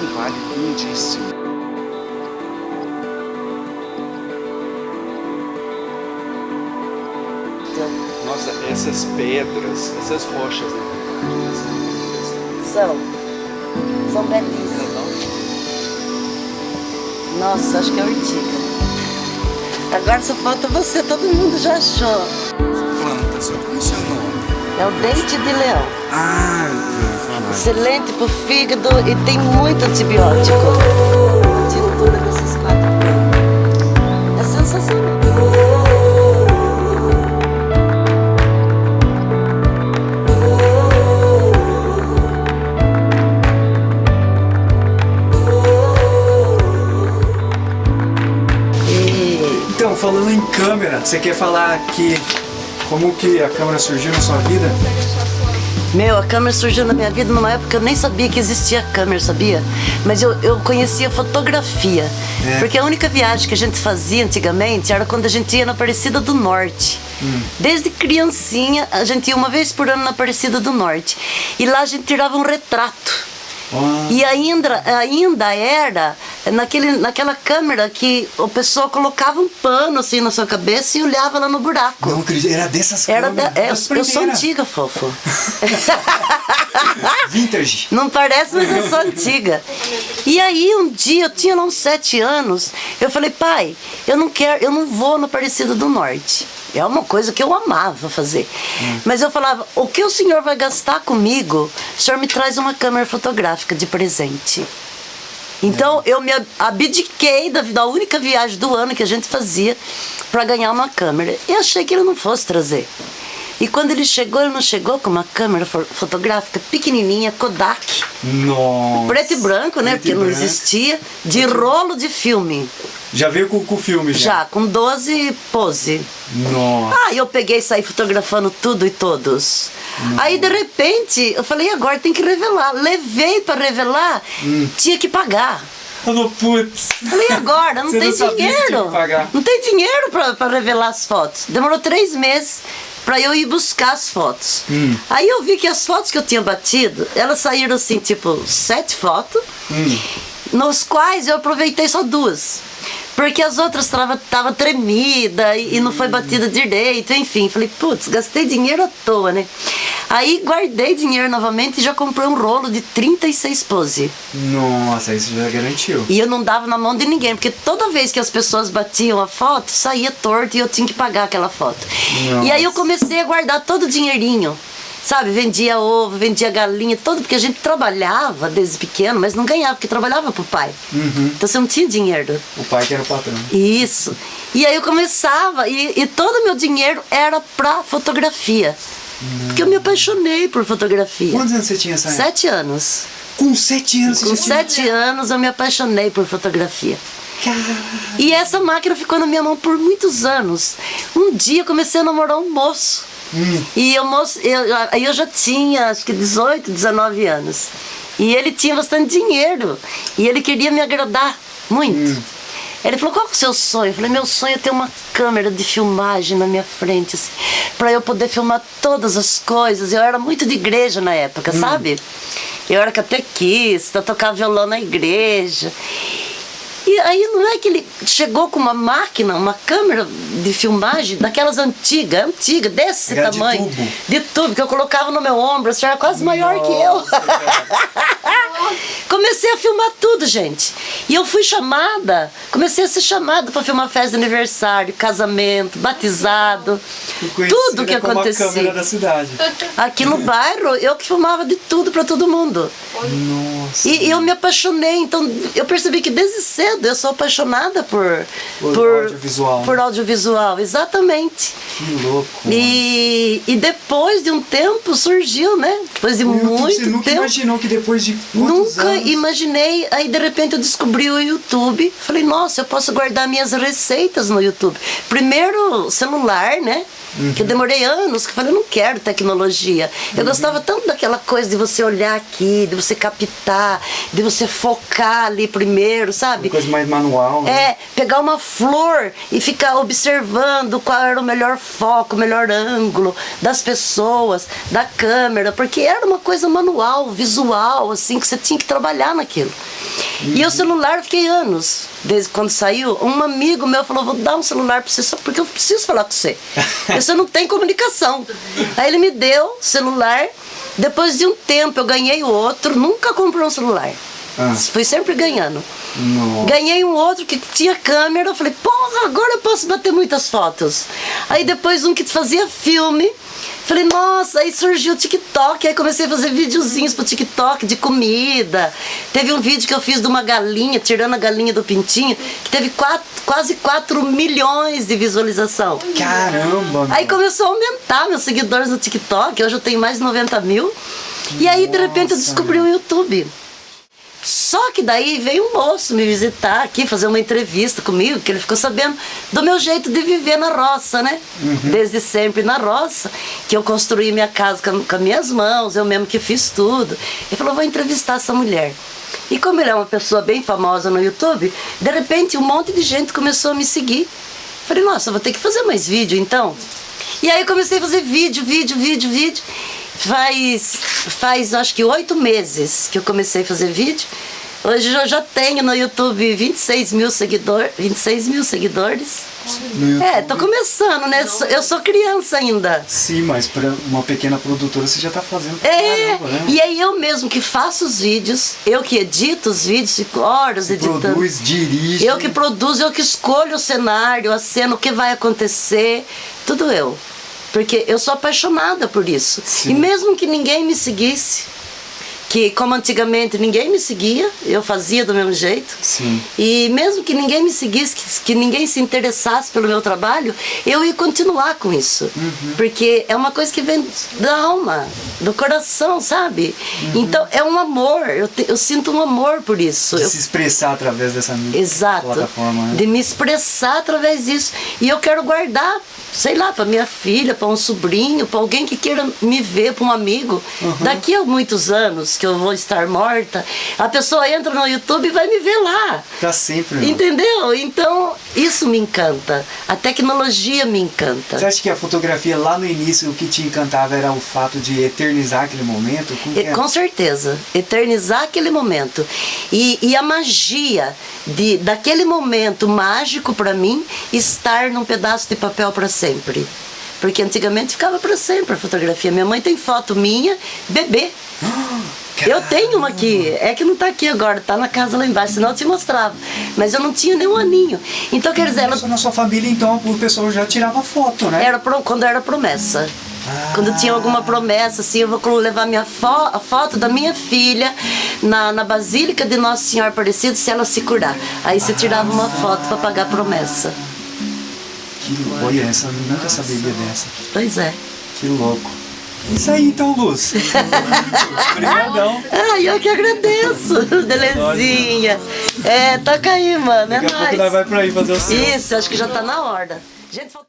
um vale lindíssimo. Nossa, essas pedras, essas rochas, né? São. São belíssimas. Nossa, acho que é ortiga. Agora só falta você, todo mundo já achou. Planta, só como seu nome? É o dente de leão. Ah. Excelente pro fígado e tem muito antibiótico. É Então, falando em câmera, você quer falar aqui como que a câmera surgiu na sua vida? Meu, a câmera surgiu na minha vida numa época que eu nem sabia que existia câmera, sabia? Mas eu, eu conhecia fotografia. É. Porque a única viagem que a gente fazia antigamente era quando a gente ia na Aparecida do Norte. Desde criancinha, a gente ia uma vez por ano na Aparecida do Norte. E lá a gente tirava um retrato. Ah, E ainda, ainda era naquele, naquela câmera que o pessoal colocava um pano assim na sua cabeça e olhava lá no buraco. não acredito, era dessas Era da, câmeras. é, das eu sou antiga, fofo. Vintage. Não parece, mas eu sou antiga. E aí um dia, eu tinha lá uns sete anos, eu falei, pai, eu não quero, eu não vou no Aparecida do Norte. É uma coisa que eu amava fazer. Mas eu falava, o que o senhor vai gastar comigo? O senhor me traz uma câmera fotográfica de presente. Então eu me abdiquei da, da única viagem do ano que a gente fazia para ganhar uma câmera. E achei que ele não fosse trazer. E quando ele chegou, ele não chegou com uma câmera fo- fotográfica pequenininha, Kodak, Nossa. preto e branco, né? Preto Porque e não branco. existia, de rolo de filme, Já veio com, com o filme já? já, com 12 pose. Nossa. Ah, eu peguei e saí fotografando tudo e todos. Aí, de repente, eu falei, agora tem que revelar. Levei para revelar, Hum. tinha que pagar. Falou, putz. Falei, agora, não Você tem não dinheiro. Não tem dinheiro pra revelar as fotos. Demorou três meses pra eu ir buscar as fotos. Hum. Aí eu vi que as fotos que eu tinha batido, elas saíram assim, tipo, sete fotos, Hum. nos quais eu aproveitei só duas. Porque as outras estavam tava tremida e, e não foi batida direito, enfim. Falei, putz, gastei dinheiro à toa, né? Aí guardei dinheiro novamente e já comprei um rolo de 36 pose. Nossa, isso já garantiu. E eu não dava na mão de ninguém, porque toda vez que as pessoas batiam a foto, saía torto e eu tinha que pagar aquela foto. Nossa. E aí eu comecei a guardar todo o dinheirinho. Sabe, vendia ovo, vendia galinha, tudo, porque a gente trabalhava desde pequeno, mas não ganhava, porque trabalhava pro pai. Uhum. Então você não tinha dinheiro. O pai que era o patrão. Isso. E aí eu começava, e, e todo o meu dinheiro era pra fotografia. Porque eu me apaixonei por fotografia. Quantos anos você tinha essa? Sete anos. Com sete anos você Com já tinha- sete anos eu me apaixonei por fotografia. Caralho. E essa máquina ficou na minha mão por muitos anos. Um dia eu comecei a namorar um moço. E o moço, eu, aí eu já tinha acho que 18, 19 anos. E ele tinha bastante dinheiro. E ele queria me agradar muito. Ele falou, qual é o seu sonho? Eu falei, meu sonho é ter uma câmera de filmagem na minha frente, assim, para eu poder filmar todas as coisas. Eu era muito de igreja na época, sabe? Eu era catequista, tocava violão na igreja. E aí não é que ele chegou com uma máquina, uma câmera de filmagem daquelas antigas, antiga, desse Era de tamanho. tubo? De tubo, que eu colocava no meu ombro, assim, era quase maior que eu. Comecei a filmar tudo, gente. E eu fui chamada, comecei a ser chamada para filmar festa de aniversário, casamento, batizado, tudo que como a câmera acontecia. da cidade. Aqui no bairro, eu que filmava de tudo para todo mundo. Nossa. E eu me apaixonei, então eu percebi que desde cedo eu sou apaixonada por Por audiovisual, né? Por audiovisual, exatamente. Que louco. E, e depois de um tempo surgiu, né? Depois de O YouTube, muito você nunca tempo. imaginou que depois de Nunca anos... imaginei. Aí de repente eu descobri o YouTube. Falei, nossa, eu posso guardar minhas receitas no YouTube. Primeiro celular, né? Que eu demorei anos que eu falei, eu não quero tecnologia. Eu gostava tanto daquela coisa de você olhar aqui, de você captar, de você focar ali primeiro, sabe? Uma coisa mais manual. né? É, pegar uma flor e ficar observando qual era o melhor foco, o melhor ângulo das pessoas, da câmera, porque era uma coisa manual, visual, assim, que você tinha que trabalhar naquilo. E o celular eu fiquei anos, desde quando saiu. Um amigo meu falou: Vou dar um celular pra você só porque eu preciso falar com você. Você não tem comunicação. Aí ele me deu celular. Depois de um tempo eu ganhei o outro, nunca comprei um celular. Ah. Fui sempre ganhando. Nossa. Ganhei um outro que tinha câmera, eu falei, porra, agora eu posso bater muitas fotos. Aí depois um que fazia filme, falei, nossa, aí surgiu o TikTok, aí comecei a fazer videozinhos pro TikTok de comida. Teve um vídeo que eu fiz de uma galinha, tirando a galinha do pintinho, que teve quatro, quase 4 milhões de visualização. Caramba! Aí começou a aumentar meus seguidores no TikTok, hoje eu tenho mais de 90 mil. E aí, de repente, eu descobri o YouTube. Só que daí veio um moço me visitar aqui, fazer uma entrevista comigo, que ele ficou sabendo do meu jeito de viver na roça, né? Desde sempre na roça, que eu construí minha casa com, com as minhas mãos, eu mesmo que fiz tudo. Ele falou, vou entrevistar essa mulher. E como ele é uma pessoa bem famosa no YouTube, de repente um monte de gente começou a me seguir. Falei, nossa, eu vou ter que fazer mais vídeo então. E aí eu comecei a fazer vídeo, vídeo, vídeo, vídeo. Faz, faz acho que oito meses que eu comecei a fazer vídeo. Hoje eu já tenho no YouTube 26 mil, seguidor, 26 mil seguidores. É, tô começando, né? Eu sou criança ainda. Sim, mas para uma pequena produtora você já tá fazendo É, caramba, né? e aí eu mesmo que faço os vídeos, eu que edito os vídeos, fico horas editando. Produz, dirige. Eu que produzo, eu que escolho o cenário, a cena, o que vai acontecer, tudo eu. Porque eu sou apaixonada por isso. Sim. E mesmo que ninguém me seguisse, que como antigamente ninguém me seguia, eu fazia do mesmo jeito. Sim. E mesmo que ninguém me seguisse, que, que ninguém se interessasse pelo meu trabalho, eu ia continuar com isso. Uhum. Porque é uma coisa que vem da alma, do coração, sabe? Uhum. Então é um amor, eu, te- eu sinto um amor por isso. De Eu- se expressar através dessa Exato. plataforma, né? De me expressar através disso. E eu quero guardar, sei lá, para minha filha, para um sobrinho, para alguém que queira me ver, para um amigo. Uhum. Daqui a muitos anos que eu vou estar morta, a pessoa entra no YouTube e vai me ver lá. Pra sempre. Entendeu? Então, isso me encanta. A tecnologia me encanta. Você acha que a fotografia lá no início o que te encantava era o fato de eternizar aquele momento? Como é? Com certeza, eternizar aquele momento. E, e a magia de, daquele momento mágico para mim estar num pedaço de papel para sempre. Porque antigamente ficava para sempre a fotografia. Minha mãe tem foto minha, bebê. Eu tenho uma aqui, é que não tá aqui agora, tá na casa lá embaixo, senão eu te mostrava. Mas eu não tinha nenhum aninho. Então, quer dizer, ela na sua família, então, o pessoal já tirava foto, né? era pro- quando era promessa. Ah. Quando tinha alguma promessa, assim, eu vou levar minha fo a foto da minha filha na, na Basílica de Nosso Senhor Aparecido se ela se curar. Aí você tirava uma foto para pagar a promessa. Que olha, essa, eu nunca saberia dessa. Pois é. Que louco. Isso aí então, Luz. Obrigadão. Ai, eu que agradeço, Belezinha. É, toca aí, mano. É Daqui a pouco nóis. nós vai por aí fazer o seu. Isso, acho que já tá na hora. Gente, falta-